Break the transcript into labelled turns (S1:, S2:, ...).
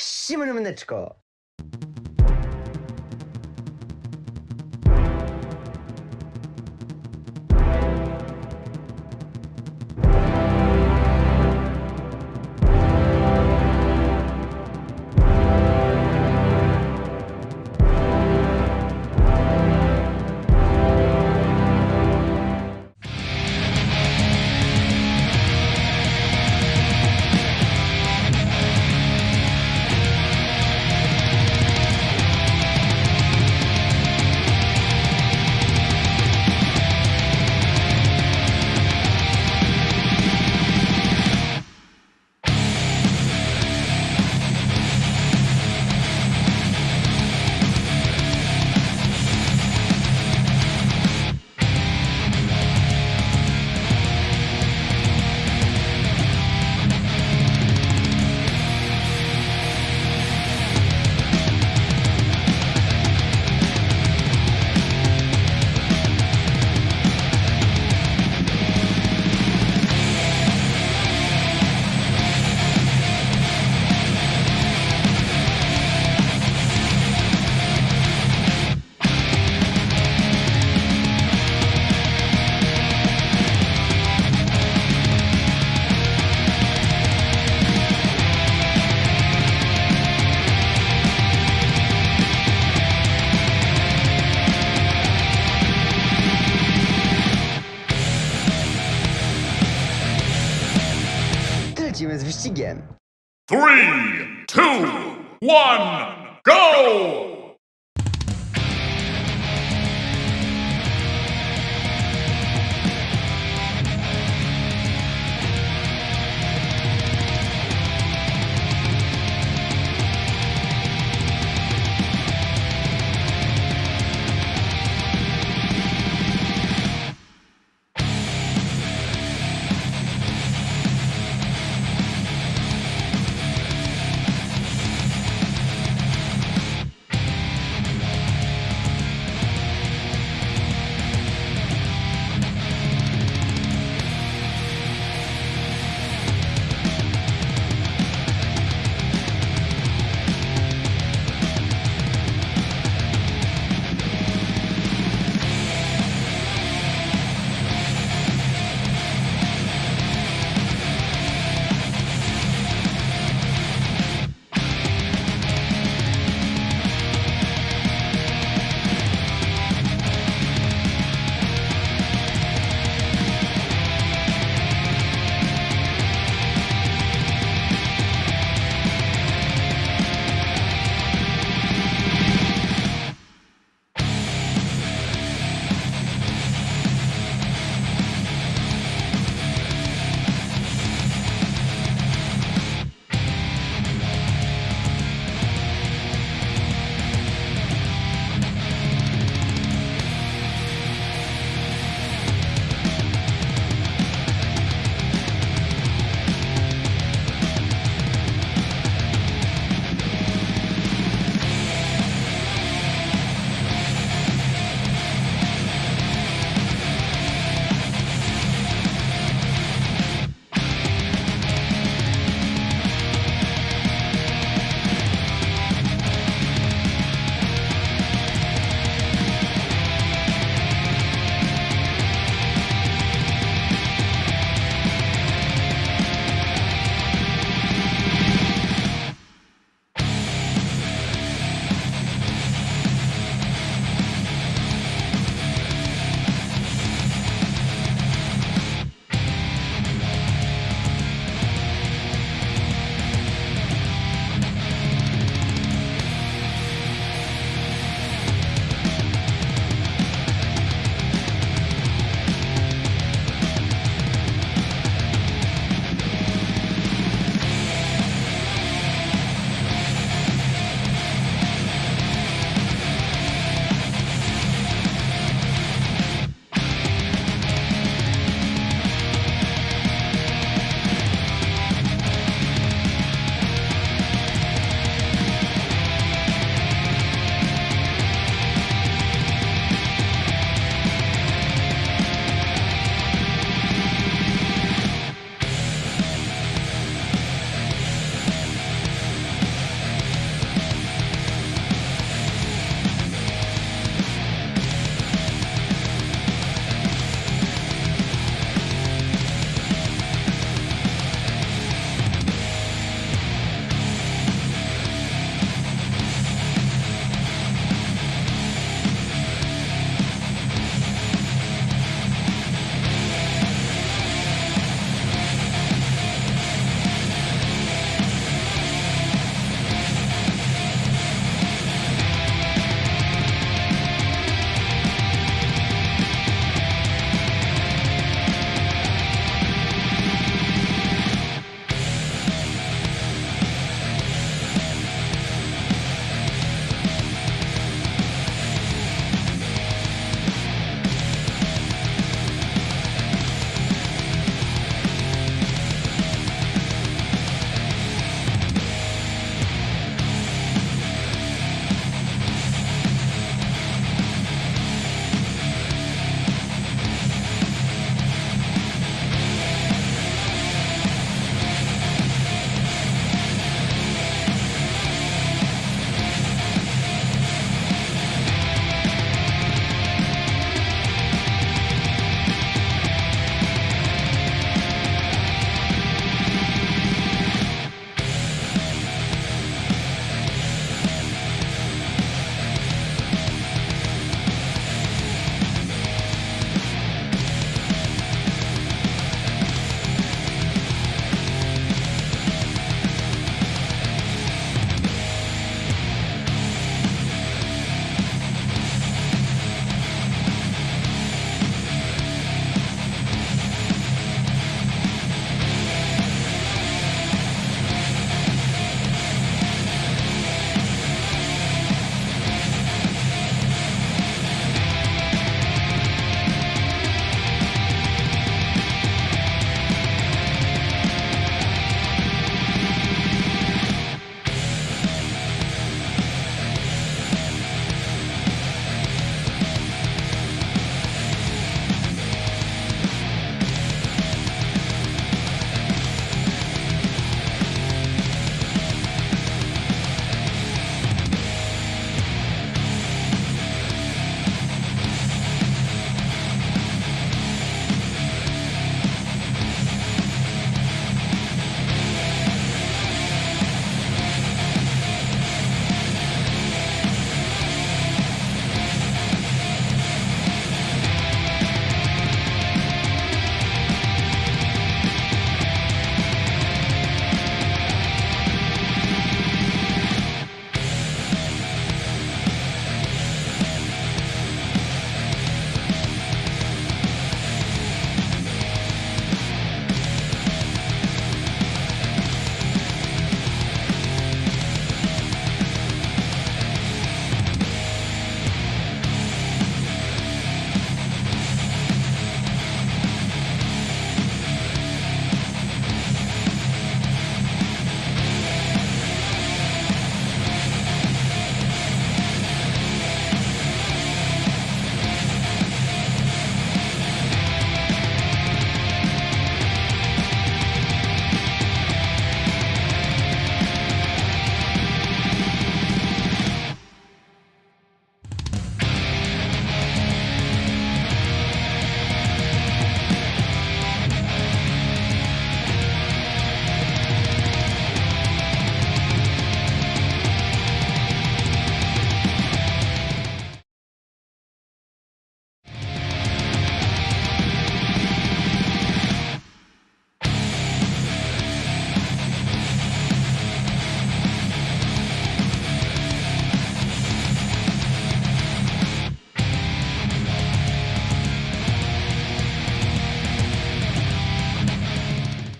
S1: Всім мене,
S2: Three, two, one, go!